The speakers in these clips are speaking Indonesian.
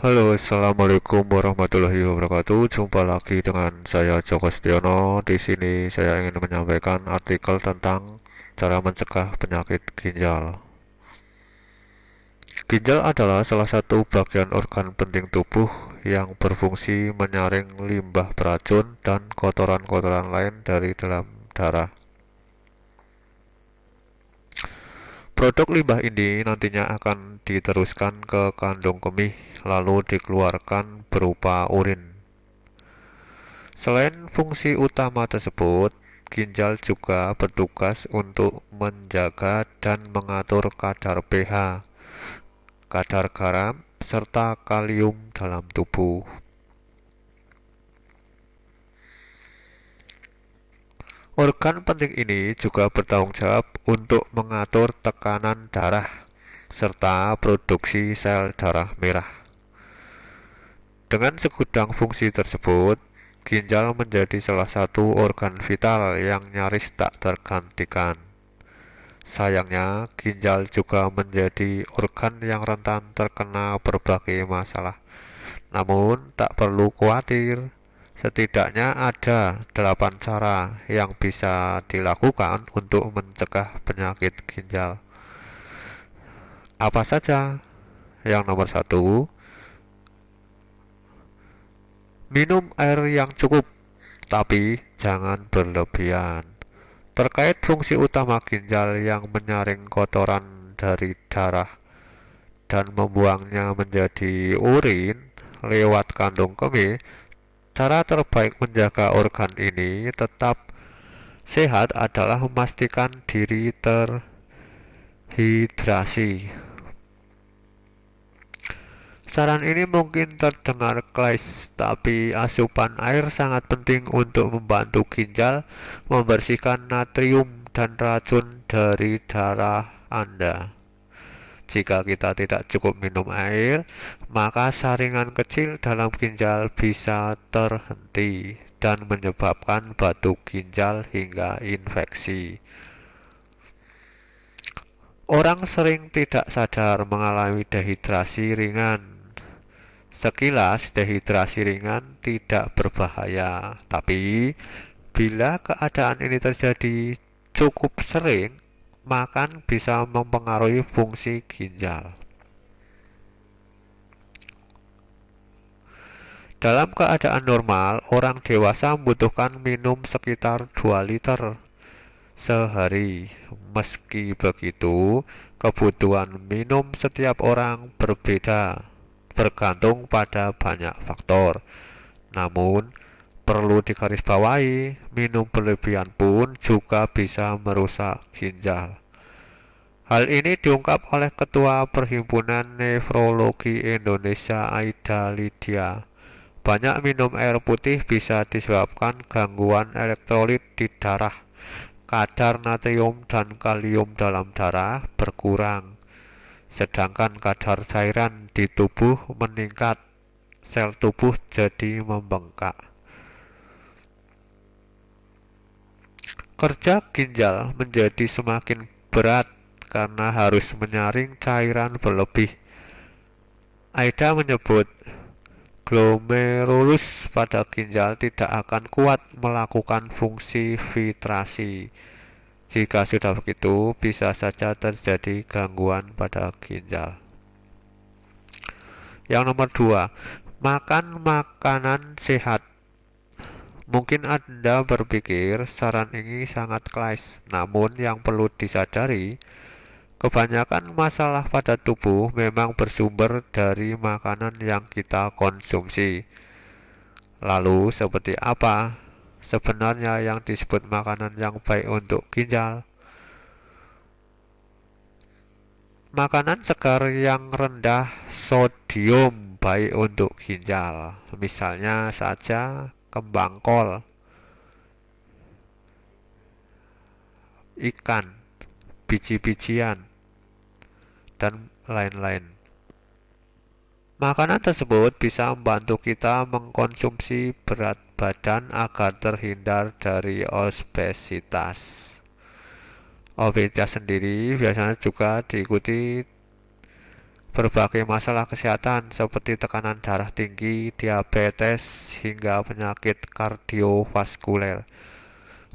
Halo, assalamualaikum warahmatullahi wabarakatuh. Jumpa lagi dengan saya Joko Setiono. Di sini saya ingin menyampaikan artikel tentang cara mencegah penyakit ginjal. Ginjal adalah salah satu bagian organ penting tubuh yang berfungsi menyaring limbah beracun dan kotoran-kotoran lain dari dalam darah. Produk limbah ini nantinya akan diteruskan ke kandung kemih lalu dikeluarkan berupa urin. Selain fungsi utama tersebut, ginjal juga bertugas untuk menjaga dan mengatur kadar pH, kadar garam, serta kalium dalam tubuh. Organ penting ini juga bertanggung jawab untuk mengatur tekanan darah serta produksi sel darah merah. Dengan segudang fungsi tersebut, ginjal menjadi salah satu organ vital yang nyaris tak tergantikan. Sayangnya, ginjal juga menjadi organ yang rentan terkena berbagai masalah. Namun, tak perlu khawatir, Setidaknya ada delapan cara yang bisa dilakukan untuk mencegah penyakit ginjal. Apa saja? Yang nomor satu, minum air yang cukup, tapi jangan berlebihan. Terkait fungsi utama ginjal yang menyaring kotoran dari darah dan membuangnya menjadi urin lewat kandung kemih, Cara terbaik menjaga organ ini tetap sehat adalah memastikan diri terhidrasi. Saran ini mungkin terdengar klise, tapi asupan air sangat penting untuk membantu ginjal membersihkan natrium dan racun dari darah Anda. Jika kita tidak cukup minum air, maka saringan kecil dalam ginjal bisa terhenti dan menyebabkan batu ginjal hingga infeksi. Orang sering tidak sadar mengalami dehidrasi ringan. Sekilas dehidrasi ringan tidak berbahaya, tapi bila keadaan ini terjadi cukup sering, makan bisa mempengaruhi fungsi ginjal. Dalam keadaan normal, orang dewasa membutuhkan minum sekitar 2 liter sehari. Meski begitu, kebutuhan minum setiap orang berbeda, bergantung pada banyak faktor. Namun, Perlu digarisbawahi, minum berlebihan pun juga bisa merusak ginjal. Hal ini diungkap oleh Ketua Perhimpunan Nefrologi Indonesia Aida Lydia. Banyak minum air putih bisa disebabkan gangguan elektrolit di darah. Kadar natrium dan kalium dalam darah berkurang, sedangkan kadar cairan di tubuh meningkat. Sel tubuh jadi membengkak. Kerja ginjal menjadi semakin berat karena harus menyaring cairan berlebih. Aida menyebut glomerulus pada ginjal tidak akan kuat melakukan fungsi filtrasi. Jika sudah begitu, bisa saja terjadi gangguan pada ginjal. Yang nomor dua, makan makanan sehat. Mungkin Anda berpikir saran ini sangat klise, namun yang perlu disadari, kebanyakan masalah pada tubuh memang bersumber dari makanan yang kita konsumsi. Lalu, seperti apa sebenarnya yang disebut makanan yang baik untuk ginjal? Makanan segar yang rendah sodium baik untuk ginjal. Misalnya saja kembang kol, ikan, biji-bijian, dan lain-lain. Makanan tersebut bisa membantu kita mengkonsumsi berat badan agar terhindar dari obesitas. Obesitas sendiri biasanya juga diikuti berbagai masalah kesehatan seperti tekanan darah tinggi, diabetes, hingga penyakit kardiovaskuler.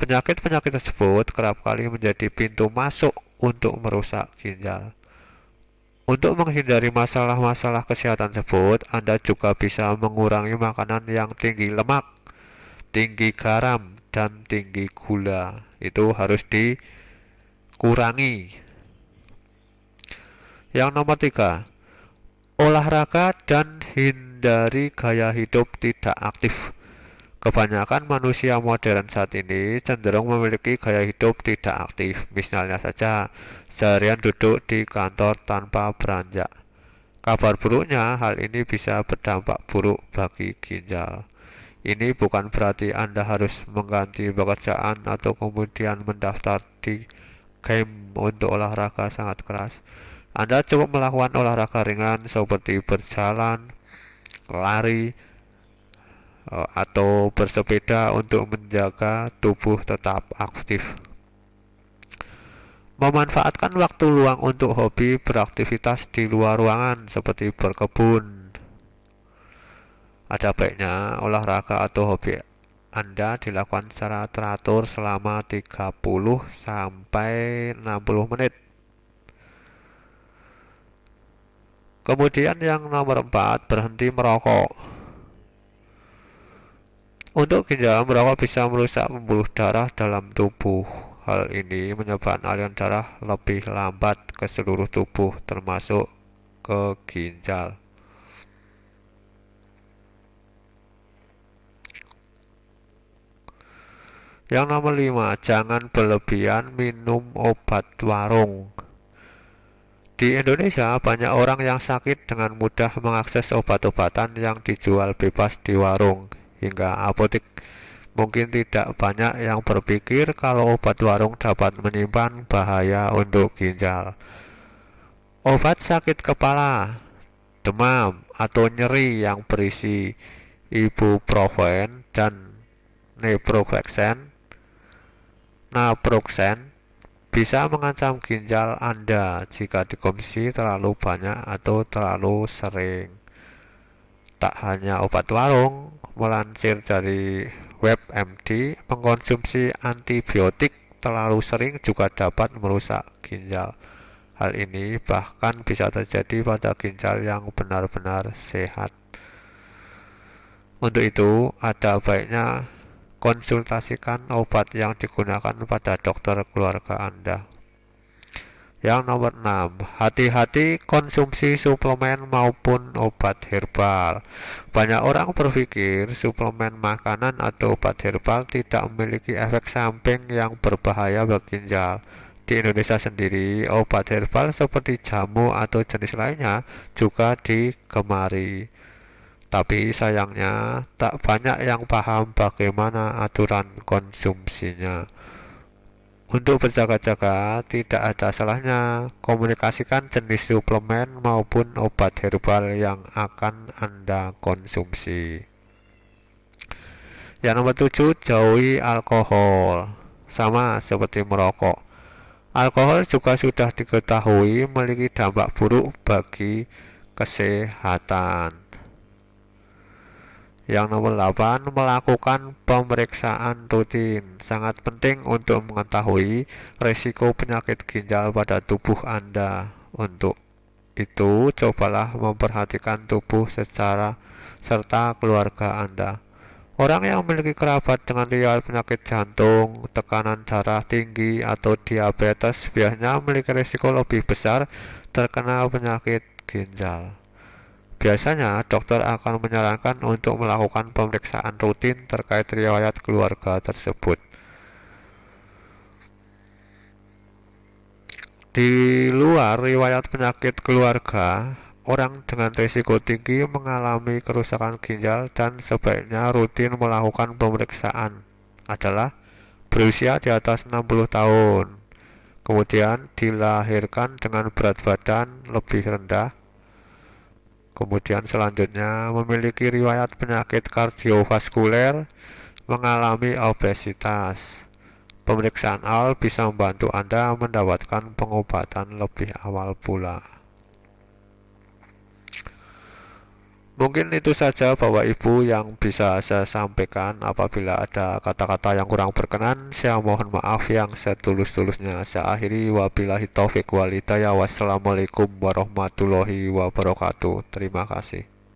Penyakit-penyakit tersebut kerap kali menjadi pintu masuk untuk merusak ginjal. Untuk menghindari masalah-masalah kesehatan tersebut, Anda juga bisa mengurangi makanan yang tinggi lemak, tinggi garam, dan tinggi gula. Itu harus dikurangi. Yang nomor tiga, olahraga dan hindari gaya hidup tidak aktif. Kebanyakan manusia modern saat ini cenderung memiliki gaya hidup tidak aktif. Misalnya saja, seharian duduk di kantor tanpa beranjak. Kabar buruknya, hal ini bisa berdampak buruk bagi ginjal. Ini bukan berarti Anda harus mengganti pekerjaan atau kemudian mendaftar di game untuk olahraga sangat keras. Anda cukup melakukan olahraga ringan seperti berjalan, lari, eh, atau bersepeda untuk menjaga tubuh tetap aktif. Memanfaatkan waktu luang untuk hobi beraktivitas di luar ruangan seperti berkebun. Ada baiknya olahraga atau hobi Anda dilakukan secara teratur selama 30 sampai 60 menit Kemudian yang nomor empat berhenti merokok. Untuk ginjal, merokok bisa merusak pembuluh darah dalam tubuh. Hal ini menyebabkan aliran darah lebih lambat ke seluruh tubuh, termasuk ke ginjal. Yang nomor lima, jangan berlebihan minum obat warung. Di Indonesia, banyak orang yang sakit dengan mudah mengakses obat-obatan yang dijual bebas di warung hingga apotek. Mungkin tidak banyak yang berpikir kalau obat warung dapat menyimpan bahaya untuk ginjal. Obat sakit kepala, demam, atau nyeri yang berisi ibuprofen dan naproxen, naproxen bisa mengancam ginjal Anda jika dikonsumsi terlalu banyak atau terlalu sering. Tak hanya obat warung, melansir dari WebMD, mengkonsumsi antibiotik terlalu sering juga dapat merusak ginjal. Hal ini bahkan bisa terjadi pada ginjal yang benar-benar sehat. Untuk itu, ada baiknya konsultasikan obat yang digunakan pada dokter keluarga Anda. Yang nomor 6, hati-hati konsumsi suplemen maupun obat herbal. Banyak orang berpikir suplemen makanan atau obat herbal tidak memiliki efek samping yang berbahaya bagi ginjal. Di Indonesia sendiri, obat herbal seperti jamu atau jenis lainnya juga digemari. Tapi sayangnya tak banyak yang paham bagaimana aturan konsumsinya. Untuk berjaga-jaga, tidak ada salahnya komunikasikan jenis suplemen maupun obat herbal yang akan Anda konsumsi. Yang nomor tujuh, jauhi alkohol. Sama seperti merokok. Alkohol juga sudah diketahui memiliki dampak buruk bagi kesehatan. Yang nomor 8, melakukan pemeriksaan rutin. Sangat penting untuk mengetahui risiko penyakit ginjal pada tubuh Anda. Untuk itu, cobalah memperhatikan tubuh secara serta keluarga Anda. Orang yang memiliki kerabat dengan riwayat penyakit jantung, tekanan darah tinggi, atau diabetes biasanya memiliki risiko lebih besar terkena penyakit ginjal. Biasanya, dokter akan menyarankan untuk melakukan pemeriksaan rutin terkait riwayat keluarga tersebut. Di luar riwayat penyakit keluarga, orang dengan risiko tinggi mengalami kerusakan ginjal dan sebaiknya rutin melakukan pemeriksaan adalah berusia di atas 60 tahun, kemudian dilahirkan dengan berat badan lebih rendah, Kemudian selanjutnya memiliki riwayat penyakit kardiovaskuler, mengalami obesitas. Pemeriksaan awal bisa membantu Anda mendapatkan pengobatan lebih awal pula. Mungkin itu saja Bapak Ibu yang bisa saya sampaikan Apabila ada kata-kata yang kurang berkenan. Saya mohon maaf yang setulus-tulusnya. Saya akhiri. Wabillahi taufiq walidaya Wassalamualaikum warahmatullahi wabarakatuh. Terima kasih